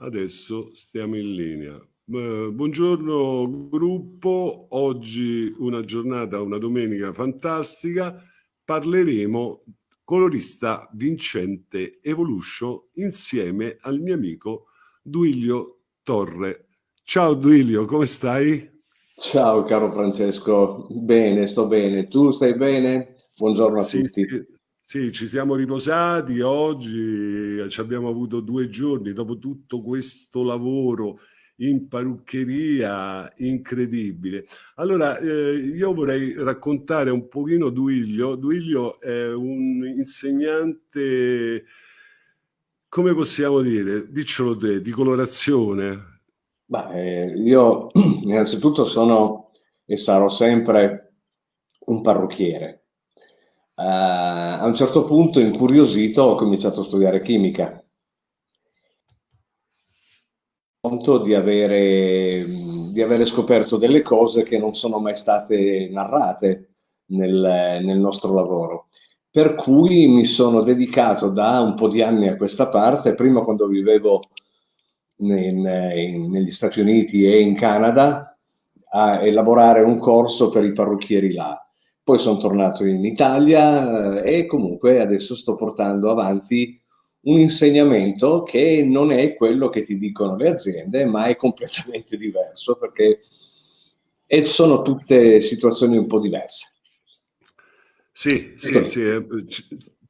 Adesso stiamo in linea. Buongiorno gruppo, oggi una giornata, una domenica fantastica, parleremo colorista vincente Evolution insieme al mio amico Duilio Torre. Ciao Duilio, come stai? Ciao caro Francesco, bene, sto bene. Tu stai bene? Buongiorno a sì, tutti. Sì. Sì, ci siamo riposati oggi, ci abbiamo avuto due giorni dopo tutto questo lavoro in parruccheria incredibile. Allora, eh, io vorrei raccontare un pochino Duilio. Duilio è un insegnante, come possiamo dire, diccelo te, di colorazione. Beh, eh, io innanzitutto sono e sarò sempre un parrucchiere Uh, a un certo punto, incuriosito, ho cominciato a studiare chimica. Di avere, di avere scoperto delle cose che non sono mai state narrate nel, nel nostro lavoro. Per cui mi sono dedicato da un po' di anni a questa parte, prima quando vivevo in, in, negli Stati Uniti e in Canada, a elaborare un corso per i parrucchieri là poi sono tornato in Italia eh, e comunque adesso sto portando avanti un insegnamento che non è quello che ti dicono le aziende, ma è completamente diverso perché sono tutte situazioni un po' diverse. Sì, sì, sì, eh,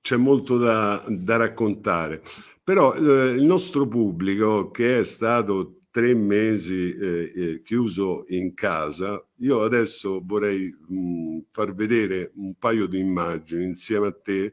c'è molto da, da raccontare. Però eh, il nostro pubblico che è stato tre mesi eh, eh, chiuso in casa, io adesso vorrei mh, far vedere un paio di immagini insieme a te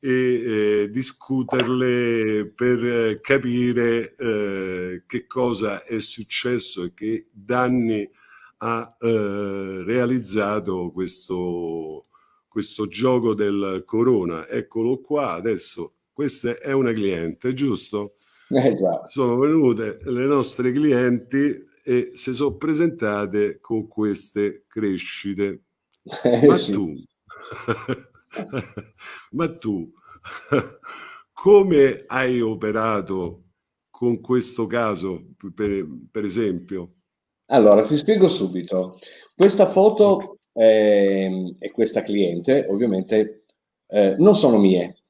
e eh, discuterle per capire eh, che cosa è successo e che danni ha eh, realizzato questo, questo gioco del corona. Eccolo qua, adesso questa è una cliente, giusto? Eh sono venute le nostre clienti e si sono presentate con queste crescite. Eh, ma, sì. tu, ma tu, come hai operato con questo caso, per, per esempio? Allora, ti spiego subito. Questa foto eh, e questa cliente, ovviamente, eh, non sono mie,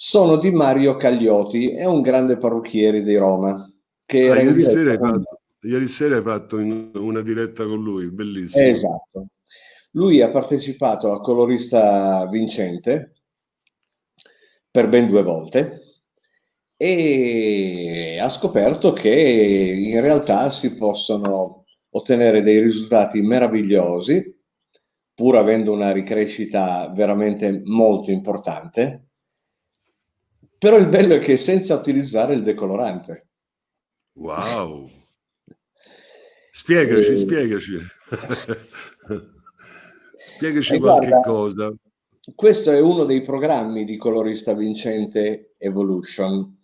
sono di Mario Cagliotti, è un grande parrucchiere di Roma. Che ah, ieri, sera fatto, ieri, sera hai fatto una diretta con lui, bellissimo. Esatto. Lui ha partecipato a Colorista Vincente per ben due volte e ha scoperto che in realtà si possono ottenere dei risultati meravigliosi pur avendo una ricrescita veramente molto importante però il bello è che senza utilizzare il decolorante. Wow! Spiegaci, e... spiegaci. spiegaci e qualche guarda, cosa. Questo è uno dei programmi di colorista vincente Evolution,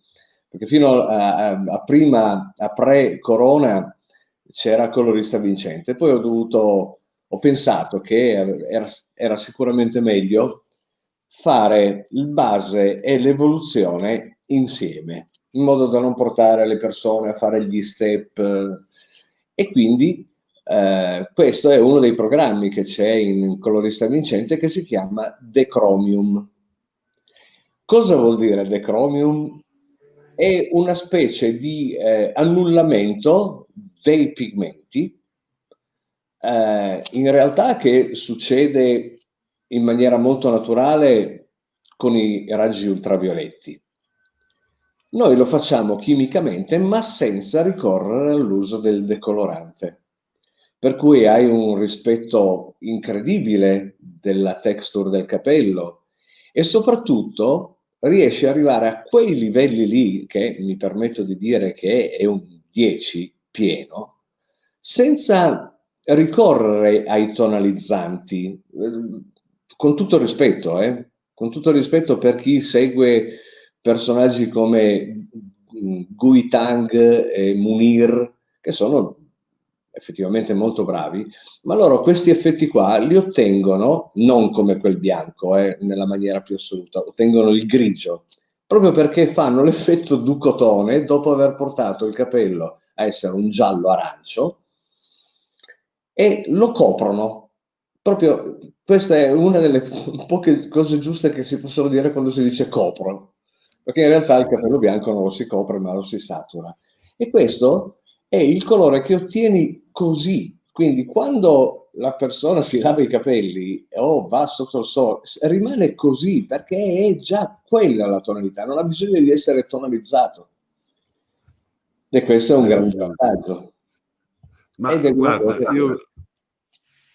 perché fino a, a, a prima, a pre-corona, c'era colorista vincente. Poi ho dovuto, ho pensato che era, era sicuramente meglio fare il base e l'evoluzione insieme, in modo da non portare le persone a fare gli step. E quindi eh, questo è uno dei programmi che c'è in Colorista Vincente che si chiama Decromium. Cosa vuol dire Decromium? È una specie di eh, annullamento dei pigmenti, eh, in realtà che succede in maniera molto naturale con i raggi ultravioletti. Noi lo facciamo chimicamente ma senza ricorrere all'uso del decolorante. Per cui hai un rispetto incredibile della texture del capello e soprattutto riesci ad arrivare a quei livelli lì, che mi permetto di dire che è un 10 pieno, senza ricorrere ai tonalizzanti con tutto rispetto, eh, con tutto rispetto per chi segue personaggi come mm, Gui Tang e Munir, che sono effettivamente molto bravi, ma loro questi effetti qua li ottengono non come quel bianco, eh, nella maniera più assoluta, ottengono il grigio, proprio perché fanno l'effetto ducotone dopo aver portato il capello a essere un giallo arancio e lo coprono. Proprio questa è una delle poche cose giuste che si possono dire quando si dice copro, perché in realtà il capello bianco non lo si copre ma lo si satura. E questo è il colore che ottieni così. Quindi quando la persona si lava i capelli o va sotto il sole, rimane così perché è già quella la tonalità, non ha bisogno di essere tonalizzato. E questo è un grande vantaggio. Ma guarda, io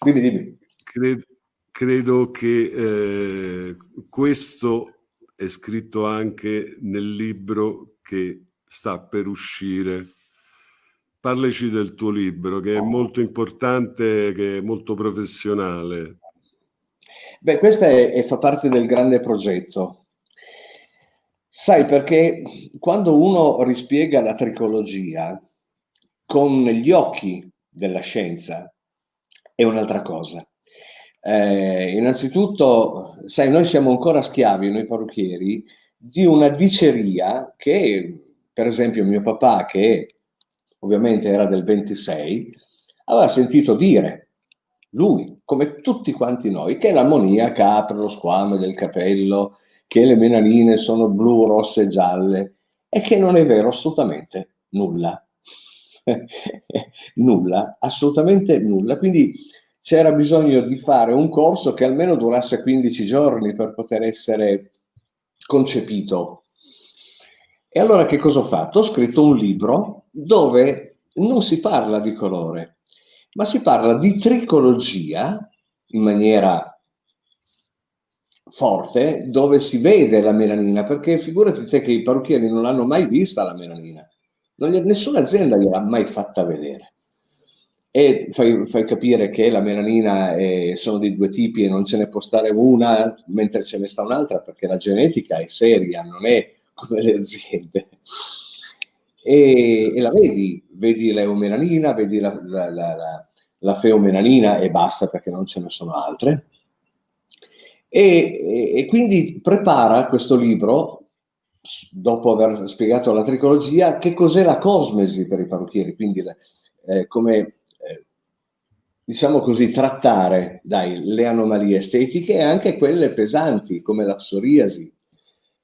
dimmi, dimmi. Credo, credo che eh, questo è scritto anche nel libro che sta per uscire. Parlaci del tuo libro, che è molto importante, che è molto professionale. Beh, questo è, è, fa parte del grande progetto. Sai, perché quando uno rispiega la tricologia con gli occhi della scienza, è un'altra cosa. Eh, innanzitutto, sai, noi siamo ancora schiavi, noi parrucchieri, di una diceria che, per esempio, mio papà, che ovviamente era del 26, aveva sentito dire, lui, come tutti quanti noi, che l'ammoniaca apre lo squame del capello, che le menanine sono blu, rosse e gialle, e che non è vero assolutamente nulla. nulla, assolutamente nulla. Quindi c'era bisogno di fare un corso che almeno durasse 15 giorni per poter essere concepito. E allora che cosa ho fatto? Ho scritto un libro dove non si parla di colore, ma si parla di tricologia in maniera forte, dove si vede la melanina, perché figurati te che i parrucchieri non l'hanno mai vista la melanina, gli, nessuna azienda gliel'ha mai fatta vedere e fai, fai, capire che la melanina è, sono di due tipi e non ce ne può stare una mentre ce ne sta un'altra perché la genetica è seria, non è come le aziende. E, e la vedi, vedi l'eumelanina, vedi la, la, la, la, feomelanina e basta perché non ce ne sono altre. E, e, e quindi prepara questo libro dopo aver spiegato la tricologia, che cos'è la cosmesi per i parrucchieri, quindi eh, come diciamo così, trattare dai, le anomalie estetiche e anche quelle pesanti, come la psoriasi.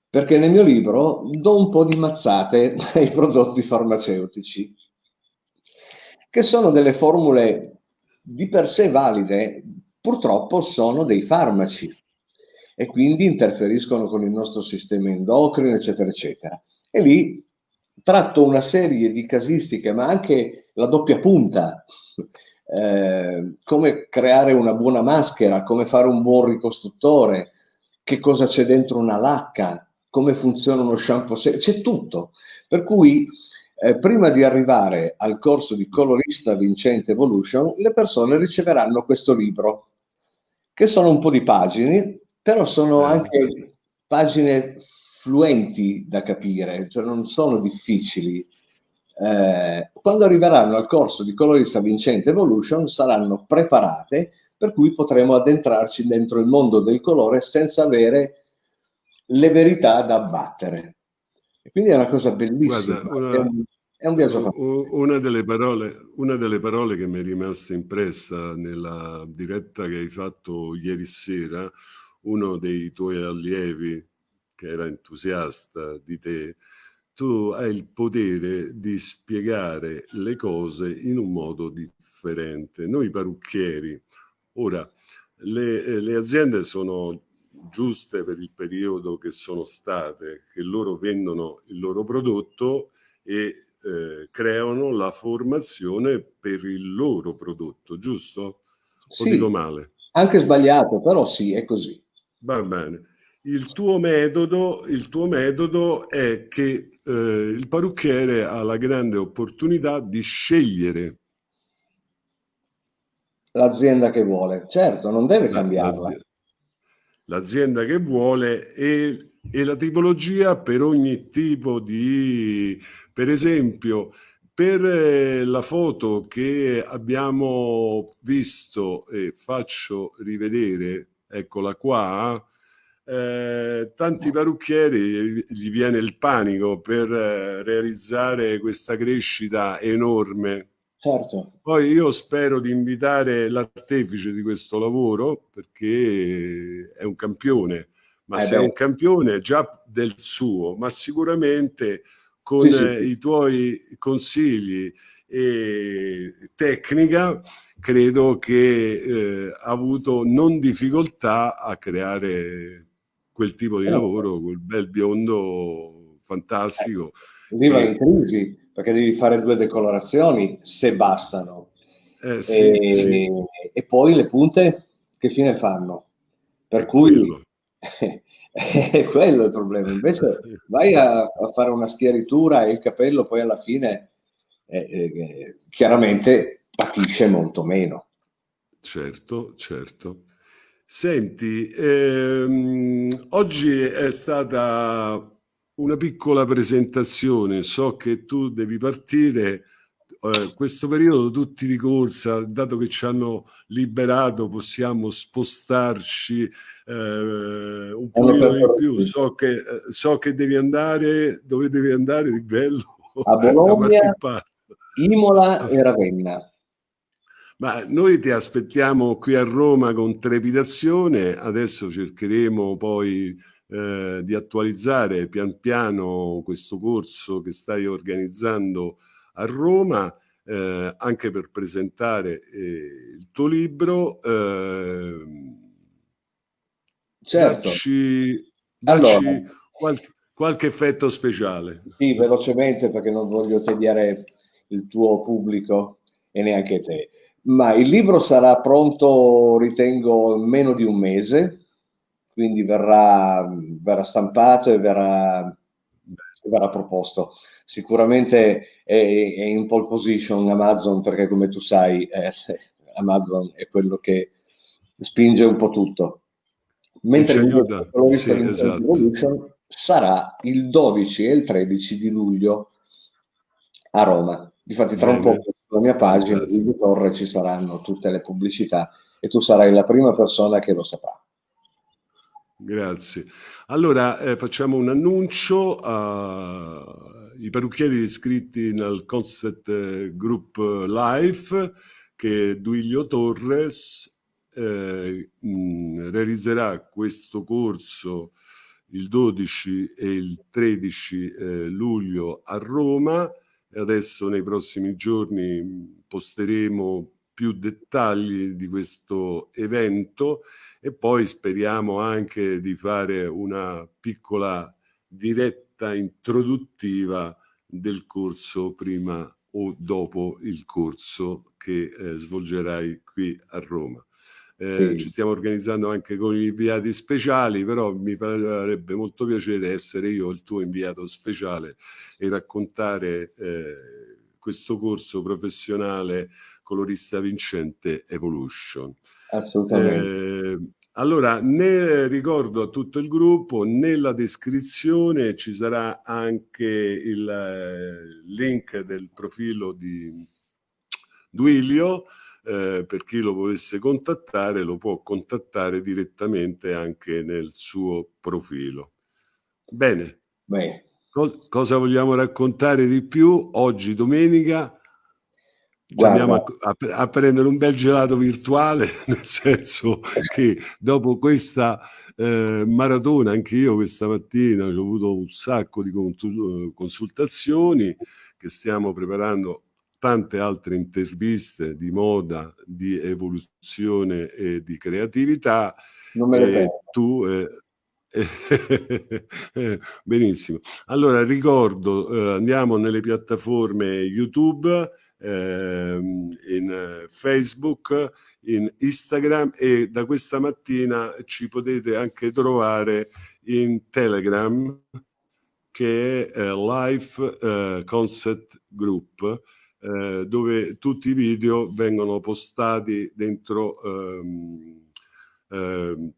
Perché nel mio libro do un po' di mazzate ai prodotti farmaceutici, che sono delle formule di per sé valide, purtroppo sono dei farmaci e quindi interferiscono con il nostro sistema endocrino, eccetera, eccetera. E lì tratto una serie di casistiche, ma anche la doppia punta, eh, come creare una buona maschera, come fare un buon ricostruttore, che cosa c'è dentro una lacca, come funziona uno shampoo, c'è tutto. Per cui eh, prima di arrivare al corso di colorista Vincente Evolution, le persone riceveranno questo libro, che sono un po' di pagine, però sono eh. anche pagine fluenti da capire, cioè non sono difficili eh, quando arriveranno al corso di colorista Vincente Evolution saranno preparate per cui potremo addentrarci dentro il mondo del colore senza avere le verità da abbattere. E quindi è una cosa bellissima. Guarda, una, è, un, è, un, viaggio fatto. Una delle, parole, una delle parole che mi è rimasta impressa nella diretta che hai fatto ieri sera, uno dei tuoi allievi che era entusiasta di te, tu hai il potere di spiegare le cose in un modo differente. Noi parrucchieri, ora, le, eh, le aziende sono giuste per il periodo che sono state, che loro vendono il loro prodotto e eh, creano la formazione per il loro prodotto, giusto? O sì, dico male? Anche sbagliato, però sì, è così. Va bene. Il tuo metodo, il tuo metodo è che eh, il parrucchiere ha la grande opportunità di scegliere l'azienda che vuole. Certo, non deve cambiarla. L'azienda che vuole e, e la tipologia per ogni tipo di... Per esempio, per eh, la foto che abbiamo visto e faccio rivedere, eccola qua, eh, tanti parrucchieri gli viene il panico per eh, realizzare questa crescita enorme. Certo. Poi io spero di invitare l'artefice di questo lavoro perché è un campione, ma eh se beh. è un campione già del suo, ma sicuramente con sì, sì. i tuoi consigli e tecnica credo che eh, ha avuto non difficoltà a creare quel tipo di eh, lavoro, quel bel biondo fantastico. Eh, viva in crisi, perché devi fare due decolorazioni, se bastano. Eh, sì, e, sì. e, poi le punte che fine fanno? Per è cui quello. è quello il problema. Invece vai a, a, fare una schiaritura e il capello poi alla fine eh, eh, chiaramente patisce molto meno. Certo, certo. Senti, ehm, oggi è stata una piccola presentazione, so che tu devi partire, eh, questo periodo tutti di corsa, dato che ci hanno liberato possiamo spostarci eh, un po' di più, so che, eh, so che devi andare, dove devi andare di bello? A Bologna, Imola e Ravenna. Ma noi ti aspettiamo qui a Roma con trepidazione, adesso cercheremo poi eh, di attualizzare pian piano questo corso che stai organizzando a Roma, eh, anche per presentare eh, il tuo libro. Ehm, certo. Dacci, dacci allora, qualche, qualche effetto speciale. Sì, velocemente perché non voglio tediare il tuo pubblico e neanche te. Ma il libro sarà pronto, ritengo, in meno di un mese, quindi verrà, verrà stampato e verrà, verrà, proposto. Sicuramente è, è, in pole position Amazon perché come tu sai eh, Amazon è quello che spinge un po' tutto. Mentre il sì, esatto. sarà il 12 e il 13 di luglio a Roma. Difatti tra Bene. un po' sulla mia pagina di Torre ci saranno tutte le pubblicità e tu sarai la prima persona che lo saprà. Grazie. Allora eh, facciamo un annuncio ai parrucchieri iscritti nel Concept Group Life che Duilio Torres eh, mh, realizzerà questo corso il 12 e il 13 eh, luglio a Roma adesso nei prossimi giorni posteremo più dettagli di questo evento e poi speriamo anche di fare una piccola diretta introduttiva del corso prima o dopo il corso che eh, svolgerai qui a Roma. Eh, sì. Ci stiamo organizzando anche con gli inviati speciali, però mi farebbe molto piacere essere io il tuo inviato speciale e raccontare eh, questo corso professionale colorista vincente Evolution. Assolutamente. Eh, allora, ne ricordo a tutto il gruppo, nella descrizione ci sarà anche il eh, link del profilo di Duilio, eh, per chi lo volesse contattare lo può contattare direttamente anche nel suo profilo. Bene, Bene. Co cosa vogliamo raccontare di più? Oggi domenica andiamo a, a, a, prendere un bel gelato virtuale, nel senso che dopo questa eh, maratona, anche io questa mattina ho avuto un sacco di consultazioni che stiamo preparando tante altre interviste di moda, di evoluzione e di creatività. Non me le tu, eh, benissimo. Allora ricordo, eh, andiamo nelle piattaforme YouTube, eh, in Facebook, in Instagram e da questa mattina ci potete anche trovare in Telegram che è eh, Life eh, Concept Group eh, dove tutti i video vengono postati dentro ehm, ehm,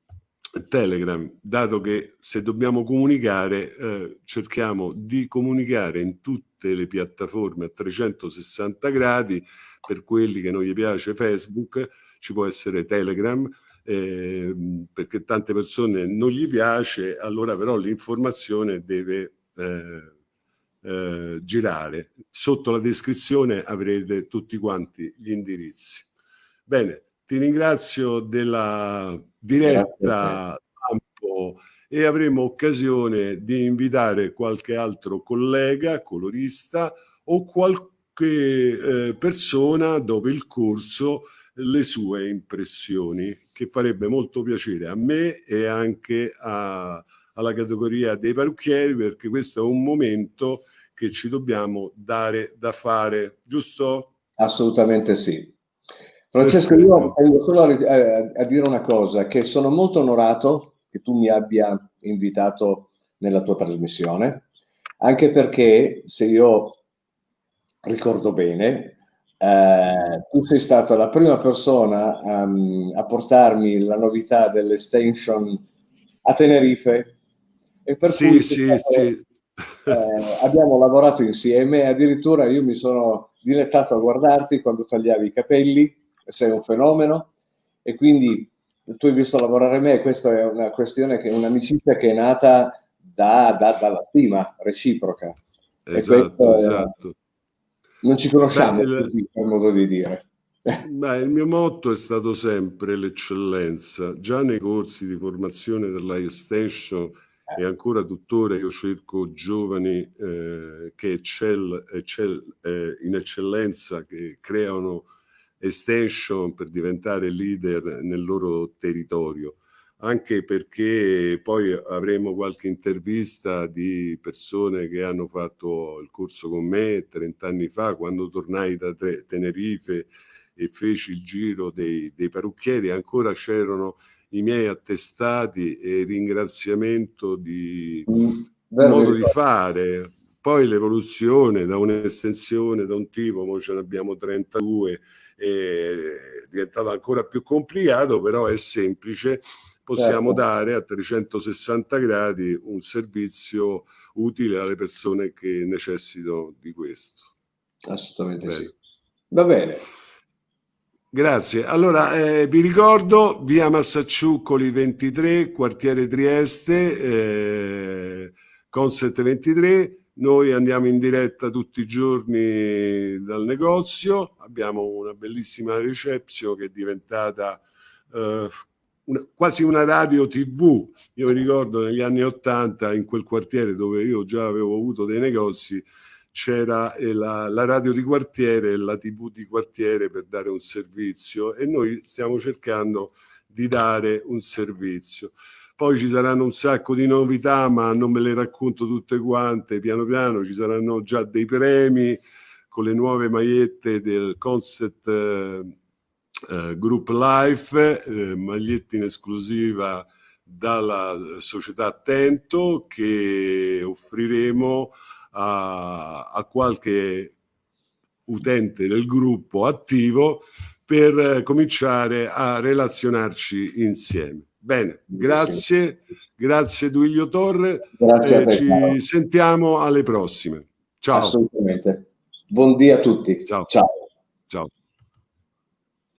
Telegram, dato che se dobbiamo comunicare eh, cerchiamo di comunicare in tutte le piattaforme a 360 gradi, per quelli che non gli piace Facebook ci può essere Telegram, eh, perché tante persone non gli piace, allora però l'informazione deve eh, eh, girare. Sotto la descrizione avrete tutti quanti gli indirizzi. Bene, ti ringrazio della diretta campo e avremo occasione di invitare qualche altro collega, colorista o qualche eh, persona dopo il corso le sue impressioni che farebbe molto piacere a me e anche a, alla categoria dei parrucchieri perché questo è un momento che ci dobbiamo dare da fare, giusto? Assolutamente sì. Francesco, io tengo solo a, a, a, dire una cosa, che sono molto onorato che tu mi abbia invitato nella tua trasmissione, anche perché se io ricordo bene, eh, tu sei stata la prima persona um, a portarmi la novità dell'extension a Tenerife e per sì, cui sì, stato, sì. Eh, abbiamo lavorato insieme addirittura io mi sono dilettato a guardarti quando tagliavi i capelli sei un fenomeno e quindi tu hai visto lavorare me questa è una questione che un'amicizia che è nata da, da, dalla stima reciproca esatto, esatto. non ci conosciamo Beh, così, per modo di dire Beh, il mio motto è stato sempre l'eccellenza già nei corsi di formazione della extension e ancora tuttora io cerco giovani eh, che eccel, eccel, eh, in eccellenza, che creano extension per diventare leader nel loro territorio, anche perché poi avremo qualche intervista di persone che hanno fatto il corso con me 30 anni fa, quando tornai da Tenerife e feci il giro dei, dei parrucchieri, ancora c'erano i miei attestati e ringraziamento di mm, modo di fare. Poi l'evoluzione da un'estensione, da un tipo, ora ce ne abbiamo 32, è diventato ancora più complicato, però è semplice. Possiamo certo. dare a 360 gradi un servizio utile alle persone che necessitano di questo. Assolutamente bene. sì. Va bene. Grazie. Allora, eh, vi ricordo, via Massacciuccoli 23, quartiere Trieste, eh, Conset 23. Noi andiamo in diretta tutti i giorni dal negozio, abbiamo una bellissima reception che è diventata eh, una, quasi una radio tv. Io mi ricordo negli anni Ottanta in quel quartiere dove io già avevo avuto dei negozi, c'era eh, la, la, radio di quartiere e la tv di quartiere per dare un servizio e noi stiamo cercando di dare un servizio. Poi ci saranno un sacco di novità, ma non me le racconto tutte quante, piano piano ci saranno già dei premi con le nuove magliette del Concept eh, eh, Group Life, eh, magliette in esclusiva dalla società Attento che offriremo a, a qualche utente del gruppo attivo per eh, cominciare a relazionarci insieme. Bene, grazie, grazie Duilio Torre, grazie eh, ci Paolo. sentiamo alle prossime. Ciao. Assolutamente. Buon dia a tutti. Ciao. Ciao.